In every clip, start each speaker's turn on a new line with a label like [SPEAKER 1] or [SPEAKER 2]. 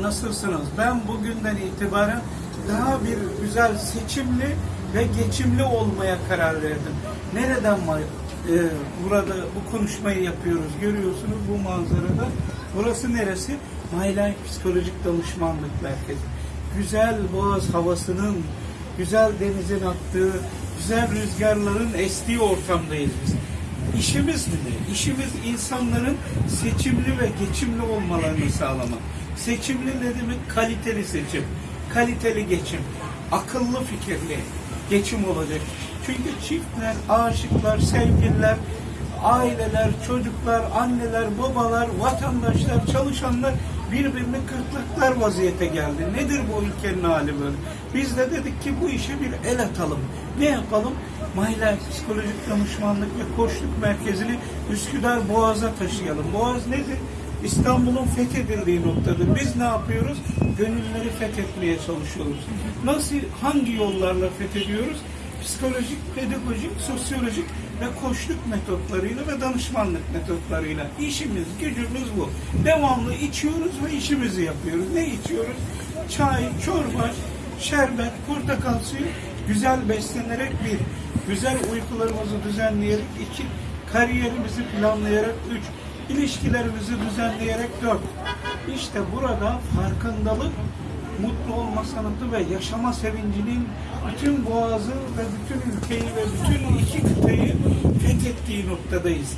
[SPEAKER 1] Nasılsınız? Ben bugünden itibaren daha bir güzel seçimli ve geçimli olmaya karar verdim. Nereden var? e, burada bu konuşmayı yapıyoruz. Görüyorsunuz bu manzarada. Burası neresi? Life Psikolojik Danışmanlık Merkezi. Güzel boğaz havasının, güzel denizin aktığı, güzel rüzgarların estiği ortamdayız biz. İşimiz mi ne? İşimiz insanların seçimli ve geçimli olmalarını sağlamak. Seçimli ne demek? Kaliteli seçim, kaliteli geçim, akıllı fikirli geçim olacak. Çünkü çiftler, aşıklar, sevgililer, aileler, çocuklar, anneler, babalar, vatandaşlar, çalışanlar birbirini kırklıklar vaziyete geldi. Nedir bu ülkenin hali böyle? Biz de dedik ki bu işe bir el atalım. Ne yapalım? Life Psikolojik Danışmanlık ve Koçluk Merkezi'ni Üsküdar Boğaz'a taşıyalım. Boğaz nedir? İstanbul'un fethedildiği noktadır. Biz ne yapıyoruz? Gönülleri fethetmeye çalışıyoruz. Nasıl, hangi yollarla fethediyoruz? Psikolojik, pedagojik, sosyolojik ve koçluk metotlarıyla ve danışmanlık metotlarıyla. İşimiz, gücümüz bu. Devamlı içiyoruz ve işimizi yapıyoruz. Ne içiyoruz? Çay, çorba, şerbet, portakal suyu, güzel beslenerek bir, güzel uykularımızı düzenleyerek iki, kariyerimizi planlayarak üç, ilişkilerimizi düzenleyerek dört. İşte burada farkındalık, mutlu olma sanatı ve yaşama sevincinin bütün boğazı ve bütün ülkeyi ve bütün iki kıtayı fethettiği noktadayız.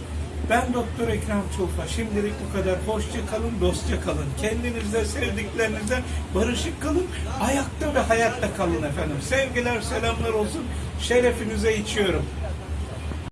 [SPEAKER 1] Ben Doktor Ekrem Çulfa. Şimdilik bu kadar. Hoşça kalın, dostça kalın. Kendinizle, sevdiklerinizle barışık kalın. Ayakta ve hayatta kalın efendim. Sevgiler, selamlar olsun. Şerefinize içiyorum.